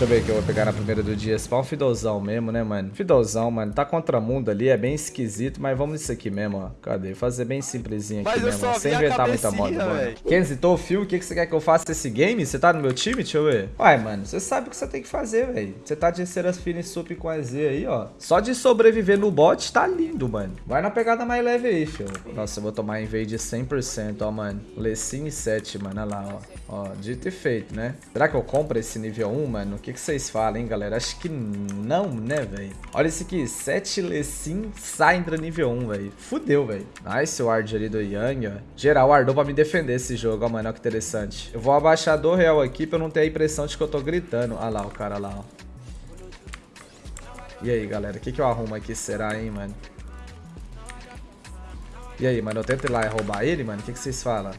Deixa eu ver o que eu vou pegar na primeira do dia. Spawn Fidozão mesmo, né, mano? Fidozão, mano. Tá contra mundo ali, é bem esquisito, mas vamos nisso aqui mesmo, ó. Cadê? Fazer bem simplesinho aqui Mas mesmo, ó. Sem inventar muita moda, mano. Kenzie, tô fio, o que, que você quer que eu faça esse game? Você tá no meu time? Deixa eu ver. Uai, mano, você sabe o que você tem que fazer, velho. Você tá de Ceras Fini Sup com a Z aí, ó. Só de sobreviver no bot tá lindo, mano. Vai na pegada mais leve aí, fio. Nossa, eu vou tomar invade 100%, ó, mano. Lecim 7, mano, olha lá, ó. Ó, dito e feito, né? Será que eu compro esse nível 1, mano? O que, que vocês falam, hein, galera? Acho que não, né, velho? Olha esse aqui, 7 Lecim Syndra nível 1, velho. Fudeu, velho. Nice o ward ali do Yang, ó. Geral wardou pra me defender esse jogo, ó, mano. Olha que interessante. Eu vou abaixar do real aqui pra eu não ter a impressão de que eu tô gritando. Olha lá o cara lá, ó. E aí, galera? O que, que eu arrumo aqui será, hein, mano? E aí, mano? Eu tento ir lá e roubar ele, mano? O que, que vocês falam?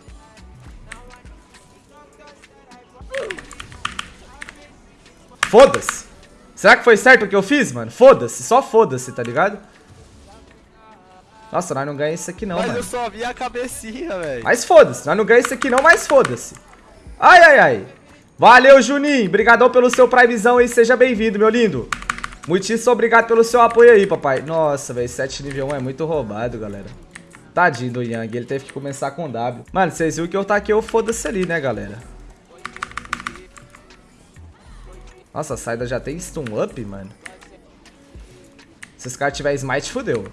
Foda-se! Será que foi certo o que eu fiz, mano? Foda-se, só foda-se, tá ligado? Nossa, nós não ganhamos isso aqui não, Mas mano. eu só vi a cabecinha, velho. Mas foda-se, nós não ganhamos isso aqui não, mas foda-se. Ai, ai, ai. Valeu, Juninho. Obrigadão pelo seu primezão aí, seja bem-vindo, meu lindo. Muitíssimo obrigado pelo seu apoio aí, papai. Nossa, velho, 7 nível 1 é muito roubado, galera. Tadinho do Yang, ele teve que começar com W. Mano, vocês viram que eu taquei o foda-se ali, né, galera? Nossa, a saída já tem stun up, mano. Se esse cara tiver smite, fudeu.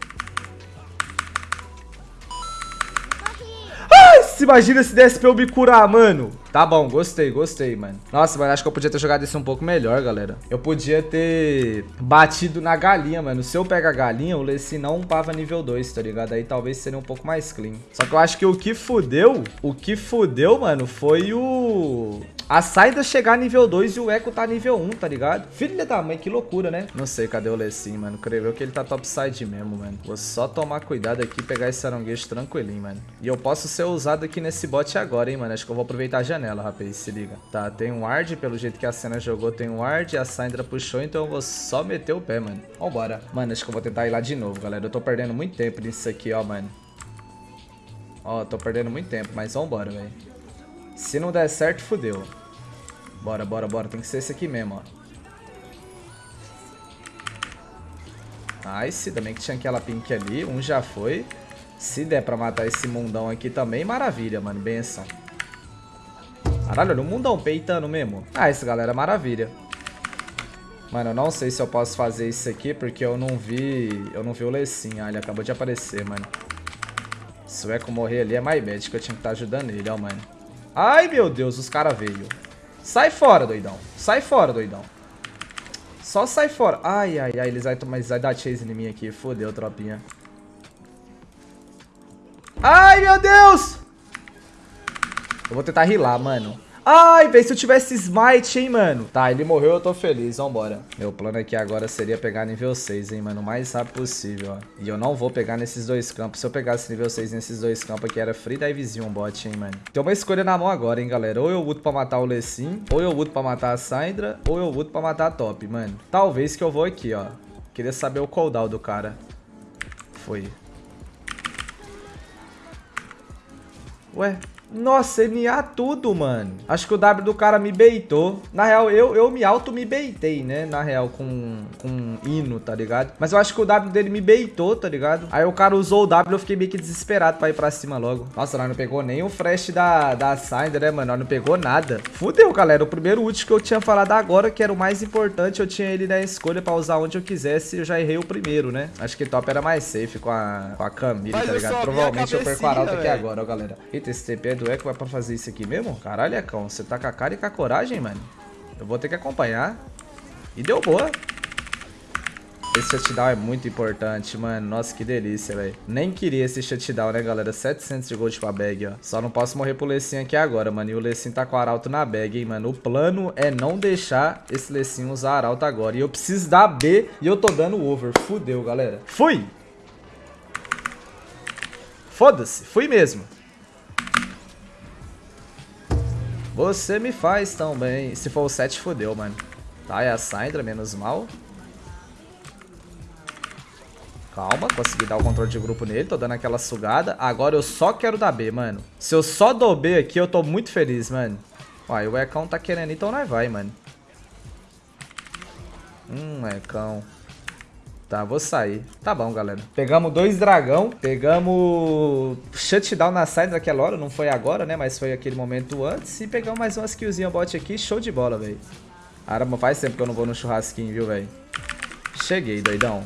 Ai, se imagina se desse pra eu me curar, mano. Tá bom, gostei, gostei, mano. Nossa, mas acho que eu podia ter jogado isso um pouco melhor, galera. Eu podia ter batido na galinha, mano. Se eu pegar a galinha, o Leci não upava nível 2, tá ligado? Aí talvez seria um pouco mais clean. Só que eu acho que o que fudeu, o que fudeu, mano, foi o... A saída chegar nível 2 e o Echo tá nível 1, tá ligado? Filha da mãe, que loucura, né? Não sei cadê o Lecim, mano. Creio que ele tá topside mesmo, mano. Vou só tomar cuidado aqui e pegar esse aranguejo tranquilinho, mano. E eu posso ser usado aqui nesse bot agora, hein, mano. Acho que eu vou aproveitar a janela, rapaz. Se liga. Tá, tem um ward, pelo jeito que a cena jogou, tem um ward. A Syndra puxou, então eu vou só meter o pé, mano. Vambora. Mano, acho que eu vou tentar ir lá de novo, galera. Eu tô perdendo muito tempo nisso aqui, ó, mano. Ó, tô perdendo muito tempo, mas vambora, velho. Se não der certo, fudeu. Bora, bora, bora. Tem que ser esse aqui mesmo, ó. Nice. Também que tinha aquela pink ali. Um já foi. Se der pra matar esse mundão aqui também, maravilha, mano. Benção. Caralho, olha o mundão peitando mesmo. Ah, isso, galera, maravilha. Mano, eu não sei se eu posso fazer isso aqui, porque eu não vi... Eu não vi o Lecim. Ah, ele acabou de aparecer, mano. Se o Echo morrer ali, é mais bad, que eu tinha que estar ajudando ele, ó, mano. Ai, meu Deus, os caras veio. Sai fora, doidão. Sai fora, doidão. Só sai fora. Ai, ai, ai. Eles vai, tomar, eles vai dar chase em mim aqui. Fodeu, tropinha. Ai, meu Deus! Eu vou tentar rilar, mano. Ai, velho, se eu tivesse smite, hein, mano. Tá, ele morreu, eu tô feliz, vambora. Meu plano aqui agora seria pegar nível 6, hein, mano. O mais rápido possível, ó. E eu não vou pegar nesses dois campos. Se eu pegasse nível 6 nesses dois campos aqui, era free divezinho um bot, hein, mano. Tem uma escolha na mão agora, hein, galera. Ou eu luto pra matar o Lecim, ou eu luto pra matar a Syndra, ou eu luto pra matar a Top, mano. Talvez que eu vou aqui, ó. Queria saber o cooldown do cara. Foi. Ué? Nossa, NA tudo, mano. Acho que o W do cara me beitou. Na real, eu, eu me auto me beitei, né? Na real, com, com hino, tá ligado? Mas eu acho que o W dele me beitou, tá ligado? Aí o cara usou o W, eu fiquei meio que desesperado pra ir pra cima logo. Nossa, nós não pegou nem o flash da, da Synder, né, mano? Nós não pegou nada. Fudeu, galera. O primeiro ult que eu tinha falado agora, que era o mais importante, eu tinha ele na escolha pra usar onde eu quisesse. Eu já errei o primeiro, né? Acho que top era mais safe com a, com a Camille, Mas tá ligado? Provavelmente eu perco a arauto aqui agora, ó, galera. Eita, esse TP é do Echo vai pra fazer isso aqui mesmo? Caralho, Ecão, você tá com a cara e com a coragem, mano? Eu vou ter que acompanhar. E deu boa. Esse shutdown é muito importante, mano. Nossa, que delícia, velho. Nem queria esse shutdown, né, galera? 700 de gold pra bag, ó. Só não posso morrer pro Lecim aqui agora, mano. E o Lecim tá com o arauto na bag, hein, mano. O plano é não deixar esse Lecim usar arauto agora. E eu preciso dar B e eu tô dando over. Fudeu, galera. Fui! Foda-se. Fui mesmo. Você me faz tão bem. Se for o 7, fodeu, mano. Tá, é a Syndra, menos mal. Calma, consegui dar o controle de grupo nele. Tô dando aquela sugada. Agora eu só quero dar B, mano. Se eu só dou B aqui, eu tô muito feliz, mano. Uai, o Ecão tá querendo, então nós vai, mano. Hum, é cão. Tá, vou sair. Tá bom, galera. Pegamos dois dragão. Pegamos shutdown na side daquela hora. Não foi agora, né? Mas foi aquele momento antes. E pegamos mais umas killzinhas bot aqui. Show de bola, velho. Arama, faz tempo que eu não vou no churrasquinho, viu, velho? Cheguei, doidão.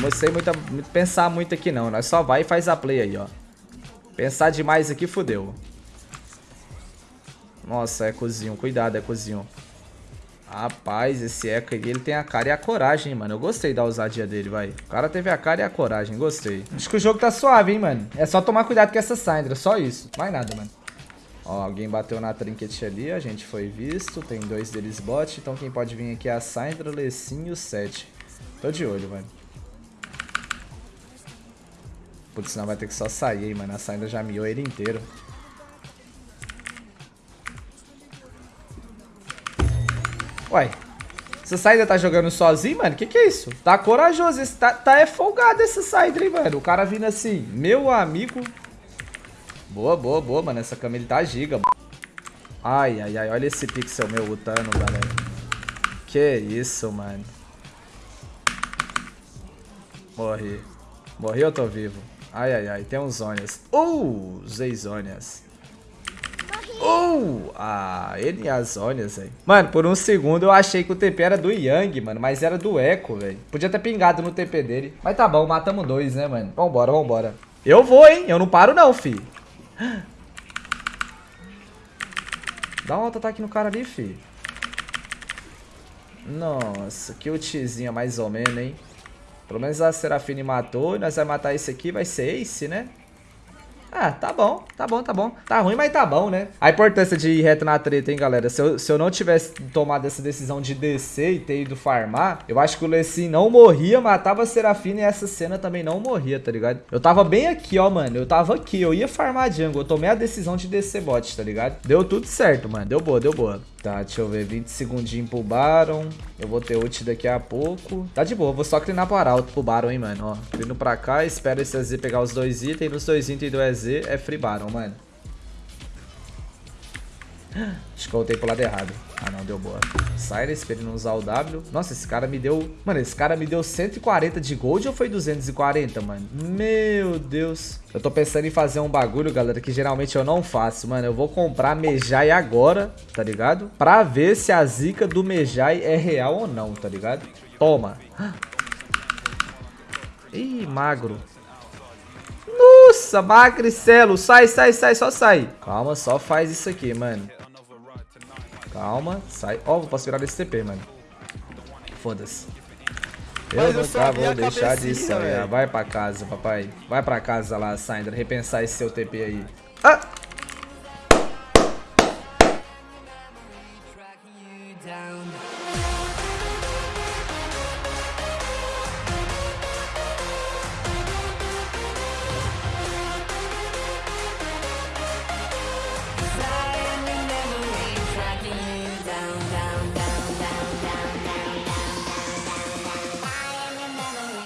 Não sei muito, pensar muito aqui, não. Nós só vai e faz a play aí, ó. Pensar demais aqui, fodeu. Nossa, é cozinho. Cuidado, é cozinho. Rapaz, esse Echo aí, ele tem a cara e a coragem, mano. Eu gostei da ousadia dele, vai. O cara teve a cara e a coragem, gostei. Acho que o jogo tá suave, hein, mano. É só tomar cuidado com essa Syndra, só isso. Mais nada, mano. Ó, alguém bateu na trinket ali, a gente foi visto. Tem dois deles bot, então quem pode vir aqui é a Syndra, Lecim e o 7. Tô de olho, mano. Putz, senão vai ter que só sair, hein, mano. A Syndra já miou ele inteiro. Uai, essa saída tá jogando sozinho, mano? Que que é isso? Tá corajoso, esse tá, tá é folgado essa saída, hein, mano? O cara vindo assim, meu amigo. Boa, boa, boa, mano. Essa cama ele tá giga. Ai, ai, ai. Olha esse pixel meu lutando, galera. Que isso, mano. Morri. Morri ou tô vivo? Ai, ai, ai. Tem uns zônias. Uh, usei. Uh! Ah, ele e as olhas, velho. Mano, por um segundo eu achei que o TP era do Yang, mano. Mas era do Echo, velho. Podia ter pingado no TP dele. Mas tá bom, matamos dois, né, mano? Vambora, vambora. Eu vou, hein? Eu não paro não, fi. Dá um auto-ataque no cara ali, fi. Nossa, que ultizinha mais ou menos, hein? Pelo menos a Serafine matou e nós vamos matar esse aqui, vai ser Ace, né? Ah, tá bom, tá bom, tá bom. Tá ruim, mas tá bom, né? A importância de ir reto na treta, hein, galera? Se eu, se eu não tivesse tomado essa decisão de descer e ter ido farmar, eu acho que o Lecim não morria, matava a Serafina e essa cena também não morria, tá ligado? Eu tava bem aqui, ó, mano. Eu tava aqui, eu ia farmar jungle. Eu tomei a decisão de descer bot, tá ligado? Deu tudo certo, mano. Deu boa, deu boa. Tá, deixa eu ver. 20 segundinhos pro Baron. Eu vou ter ult daqui a pouco. Tá de boa, vou só clinar pro Arauto pro Baron, hein, mano. Ó, clino pra cá, espero esse EZ pegar os dois itens. Nos dois itens do EZ é free Baron, mano. Voltei pro lado errado. Ah, não, deu boa. Cyrus, pra ele não usar o W. Nossa, esse cara me deu... Mano, esse cara me deu 140 de gold ou foi 240, mano? Meu Deus. Eu tô pensando em fazer um bagulho, galera, que geralmente eu não faço, mano. Eu vou comprar Mejai agora, tá ligado? Pra ver se a zica do Mejai é real ou não, tá ligado? Toma. Ih, magro. Nossa, magricelo. Sai, sai, sai, só sai. Calma, só faz isso aqui, mano. Calma, sai. Ó, oh, posso virar desse TP, mano. Foda-se. Eu Mas nunca vou deixar de sonhar. Vai pra casa, papai. Vai pra casa lá, Sandra. Repensar esse seu TP aí. Ah!